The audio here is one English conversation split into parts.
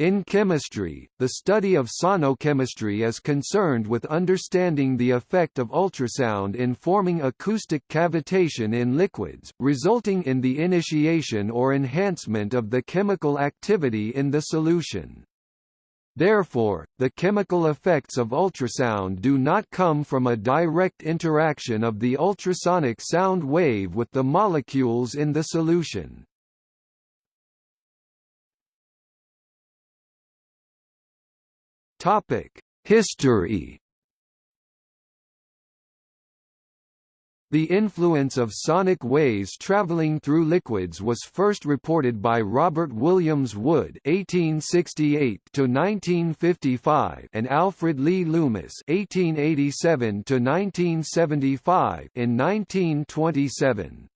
In chemistry, the study of sonochemistry is concerned with understanding the effect of ultrasound in forming acoustic cavitation in liquids, resulting in the initiation or enhancement of the chemical activity in the solution. Therefore, the chemical effects of ultrasound do not come from a direct interaction of the ultrasonic sound wave with the molecules in the solution. Topic: History. The influence of sonic waves traveling through liquids was first reported by Robert Williams Wood (1868–1955) and Alfred Lee Loomis (1887–1975) in 1927.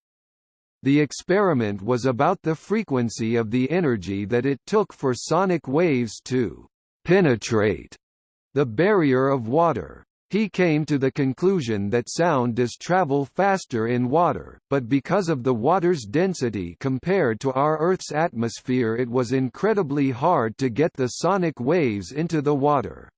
The experiment was about the frequency of the energy that it took for sonic waves to penetrate the barrier of water. He came to the conclusion that sound does travel faster in water, but because of the water's density compared to our Earth's atmosphere it was incredibly hard to get the sonic waves into the water.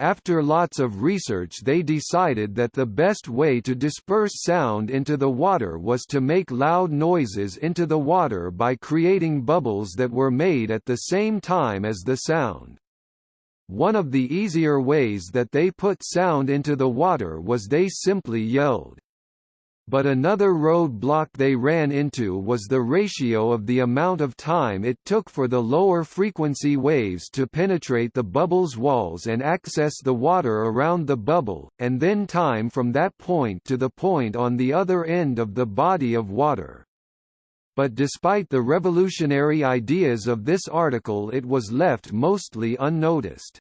After lots of research they decided that the best way to disperse sound into the water was to make loud noises into the water by creating bubbles that were made at the same time as the sound. One of the easier ways that they put sound into the water was they simply yelled. But another roadblock they ran into was the ratio of the amount of time it took for the lower frequency waves to penetrate the bubble's walls and access the water around the bubble, and then time from that point to the point on the other end of the body of water but despite the revolutionary ideas of this article it was left mostly unnoticed.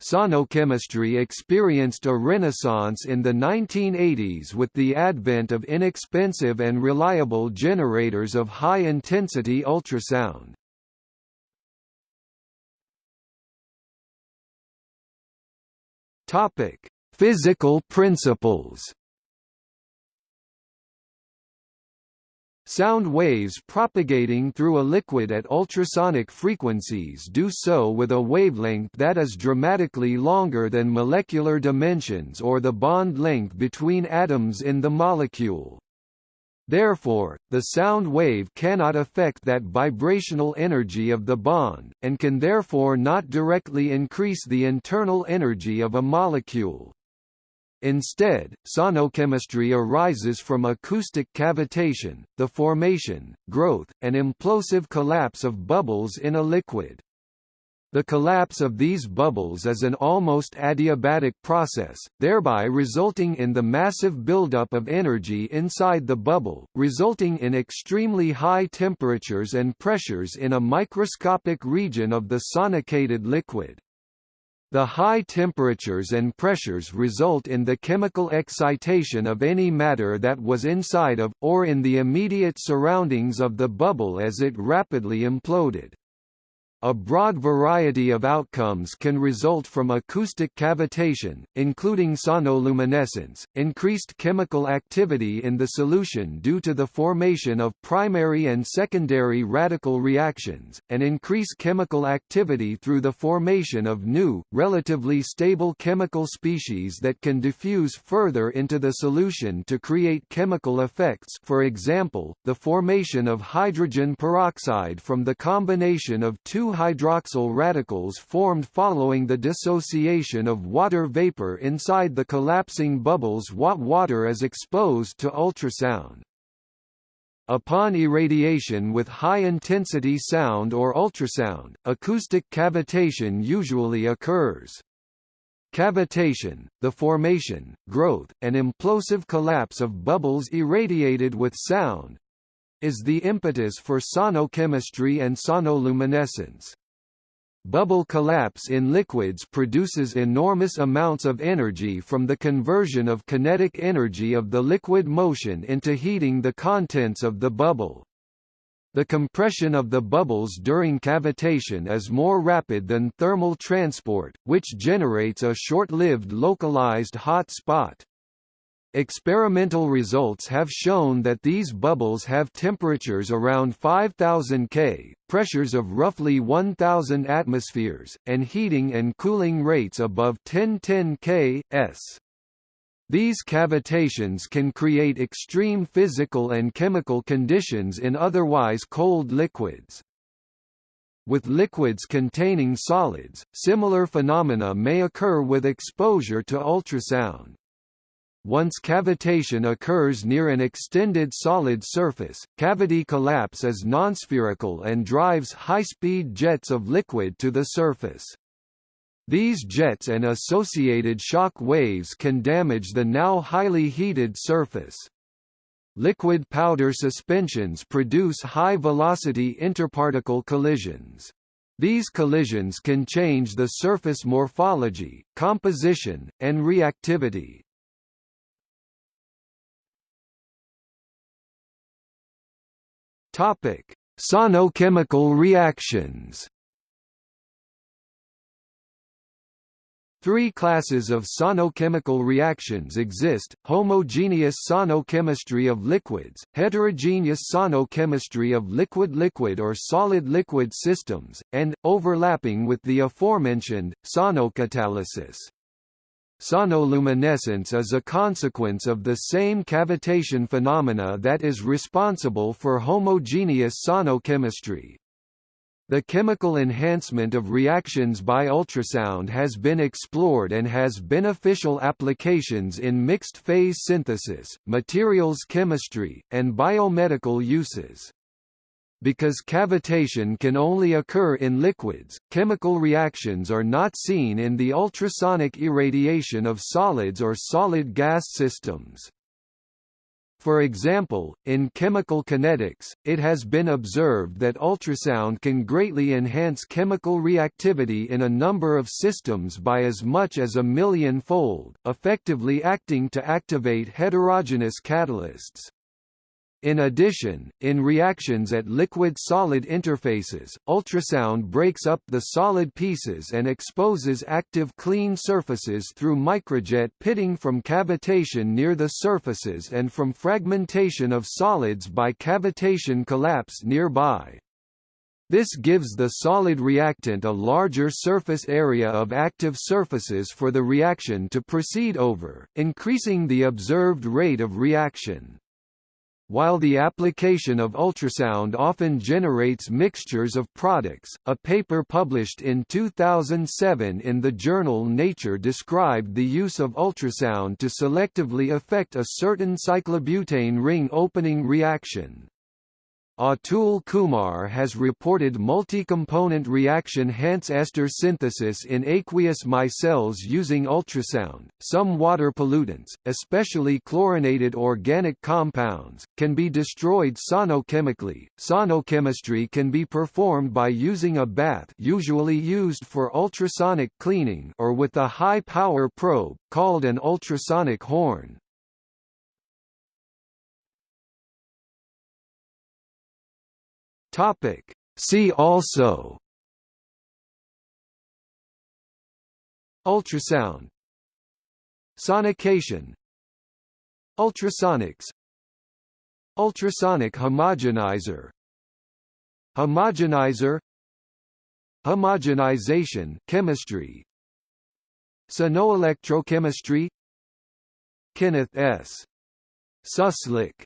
Sonochemistry experienced a renaissance in the 1980s with the advent of inexpensive and reliable generators of high-intensity ultrasound. Physical principles Sound waves propagating through a liquid at ultrasonic frequencies do so with a wavelength that is dramatically longer than molecular dimensions or the bond length between atoms in the molecule. Therefore, the sound wave cannot affect that vibrational energy of the bond, and can therefore not directly increase the internal energy of a molecule. Instead, sonochemistry arises from acoustic cavitation, the formation, growth, and implosive collapse of bubbles in a liquid. The collapse of these bubbles is an almost adiabatic process, thereby resulting in the massive buildup of energy inside the bubble, resulting in extremely high temperatures and pressures in a microscopic region of the sonicated liquid. The high temperatures and pressures result in the chemical excitation of any matter that was inside of, or in the immediate surroundings of the bubble as it rapidly imploded. A broad variety of outcomes can result from acoustic cavitation, including sonoluminescence, increased chemical activity in the solution due to the formation of primary and secondary radical reactions, and increased chemical activity through the formation of new, relatively stable chemical species that can diffuse further into the solution to create chemical effects for example, the formation of hydrogen peroxide from the combination of two hydroxyl radicals formed following the dissociation of water vapor inside the collapsing bubbles what water is exposed to ultrasound. Upon irradiation with high-intensity sound or ultrasound, acoustic cavitation usually occurs. Cavitation, the formation, growth, and implosive collapse of bubbles irradiated with sound, is the impetus for sonochemistry and sonoluminescence. Bubble collapse in liquids produces enormous amounts of energy from the conversion of kinetic energy of the liquid motion into heating the contents of the bubble. The compression of the bubbles during cavitation is more rapid than thermal transport, which generates a short-lived localized hot spot. Experimental results have shown that these bubbles have temperatures around 5000 K, pressures of roughly 1000 atmospheres, and heating and cooling rates above 1010 K, s. These cavitations can create extreme physical and chemical conditions in otherwise cold liquids. With liquids containing solids, similar phenomena may occur with exposure to ultrasound. Once cavitation occurs near an extended solid surface, cavity collapse is nonspherical and drives high-speed jets of liquid to the surface. These jets and associated shock waves can damage the now highly heated surface. Liquid powder suspensions produce high-velocity interparticle collisions. These collisions can change the surface morphology, composition, and reactivity. Topic: Sonochemical reactions. Three classes of sonochemical reactions exist, homogeneous sonochemistry of liquids, heterogeneous sonochemistry of liquid-liquid or solid-liquid systems, and, overlapping with the aforementioned, sonocatalysis. Sonoluminescence is a consequence of the same cavitation phenomena that is responsible for homogeneous sonochemistry. The chemical enhancement of reactions by ultrasound has been explored and has beneficial applications in mixed-phase synthesis, materials chemistry, and biomedical uses. Because cavitation can only occur in liquids, chemical reactions are not seen in the ultrasonic irradiation of solids or solid gas systems. For example, in chemical kinetics, it has been observed that ultrasound can greatly enhance chemical reactivity in a number of systems by as much as a million-fold, effectively acting to activate heterogeneous catalysts. In addition, in reactions at liquid-solid interfaces, ultrasound breaks up the solid pieces and exposes active clean surfaces through microjet pitting from cavitation near the surfaces and from fragmentation of solids by cavitation collapse nearby. This gives the solid reactant a larger surface area of active surfaces for the reaction to proceed over, increasing the observed rate of reaction. While the application of ultrasound often generates mixtures of products, a paper published in 2007 in the journal Nature described the use of ultrasound to selectively affect a certain cyclobutane ring opening reaction. Atul Kumar has reported multi-component reaction Hantzsch ester synthesis in aqueous micelles using ultrasound. Some water pollutants, especially chlorinated organic compounds, can be destroyed sonochemically. Sonochemistry can be performed by using a bath, usually used for ultrasonic cleaning, or with a high-power probe called an ultrasonic horn. Topic. See also Ultrasound. Sonication. Ultrasonics. Ultrasonic homogenizer. Homogenizer. Homogenization chemistry. Sonoelectrochemistry. Kenneth S. Suslick